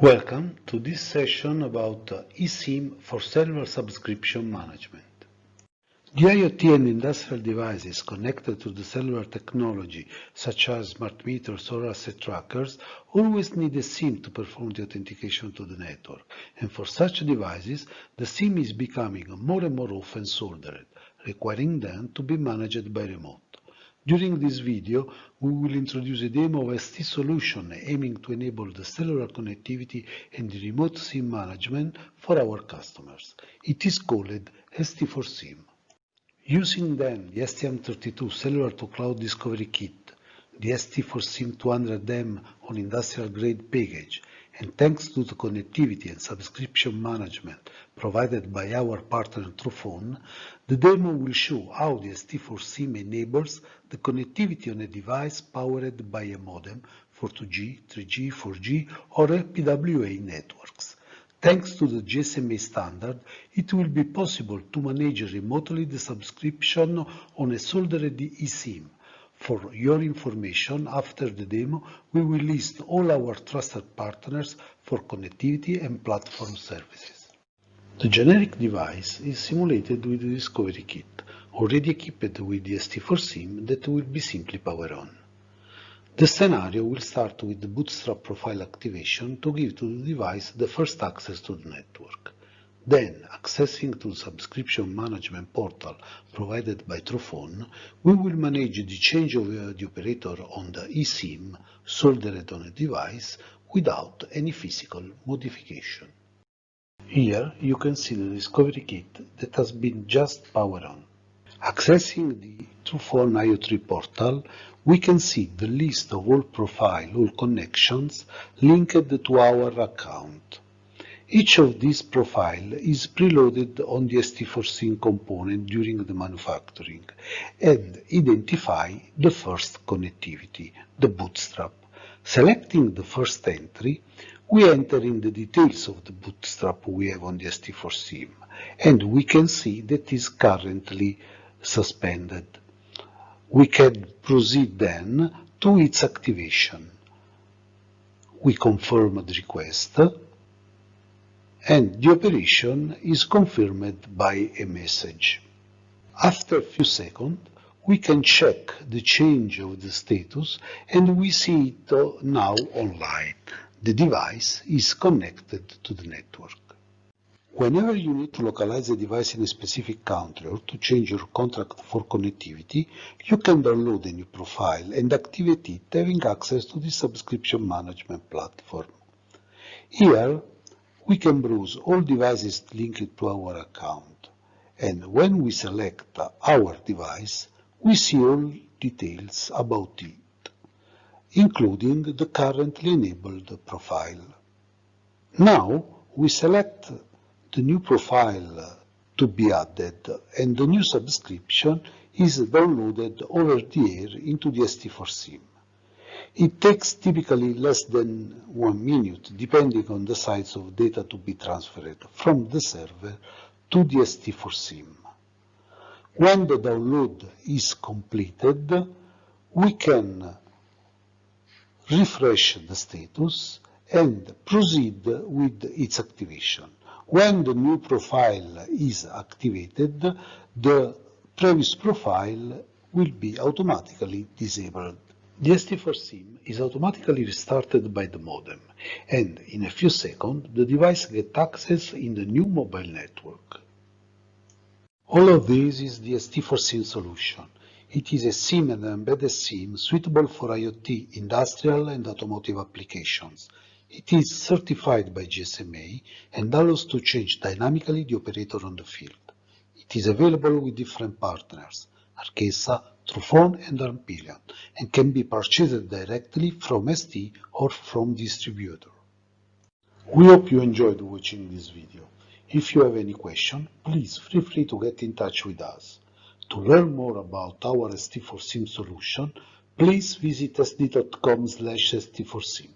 Welcome to this session about eSIM for cellular subscription management. The IoT and industrial devices connected to the cellular technology, such as smart meters or asset trackers, always need a SIM to perform the authentication to the network. And for such devices, the SIM is becoming more and more often soldered, requiring them to be managed by remote. During this video, we will introduce a demo of a ST solution aiming to enable the cellular connectivity and remote SIM management for our customers. It is called ST4SIM. Using then the STM32 Cellular to Cloud Discovery Kit, the ST4SIM 200M on industrial grade package, and thanks to the connectivity and subscription management provided by our partner Truphone, the demo will show how the ST4SIM enables the connectivity on a device powered by a modem for 2G, 3G, 4G or LPWA networks. Thanks to the GSMA standard, it will be possible to manage remotely the subscription on a soldered eSIM for your information, after the demo, we will list all our trusted partners for connectivity and platform services. The generic device is simulated with the Discovery Kit, already equipped with the ST4SIM that will be simply powered on. The scenario will start with the bootstrap profile activation to give to the device the first access to the network. Then, accessing to the subscription management portal provided by Truphone, we will manage the change of the operator on the eSIM soldered on a device without any physical modification. Here you can see the Discovery Kit that has been just powered on. Accessing the Truphone IO3 portal, we can see the list of all profile, all connections linked to our account. Each of these profiles is preloaded on the ST4SIM component during the manufacturing and identify the first connectivity, the bootstrap. Selecting the first entry, we enter in the details of the bootstrap we have on the ST4SIM, and we can see that is currently suspended. We can proceed then to its activation. We confirm the request, and the operation is confirmed by a message. After a few seconds, we can check the change of the status and we see it now online. The device is connected to the network. Whenever you need to localize a device in a specific country or to change your contract for connectivity, you can download a new profile and activate it having access to the subscription management platform. Here, we can browse all devices linked to our account. And when we select our device, we see all details about it, including the currently enabled profile. Now, we select the new profile to be added, and the new subscription is downloaded over the air into the ST4SIM. It takes typically less than one minute, depending on the size of data to be transferred from the server to the ST4SIM. When the download is completed, we can refresh the status and proceed with its activation. When the new profile is activated, the previous profile will be automatically disabled. The ST4SIM is automatically restarted by the modem, and in a few seconds the device gets access in the new mobile network. All of this is the ST4SIM solution. It is a SIM and embedded SIM suitable for IoT, industrial and automotive applications. It is certified by GSMA and allows to change dynamically the operator on the field. It is available with different partners, Arkessa, Truphone and Ampilion, and can be purchased directly from ST or from distributor. We hope you enjoyed watching this video. If you have any question, please feel free to get in touch with us. To learn more about our ST4SIM solution, please visit st.com slash st4sim.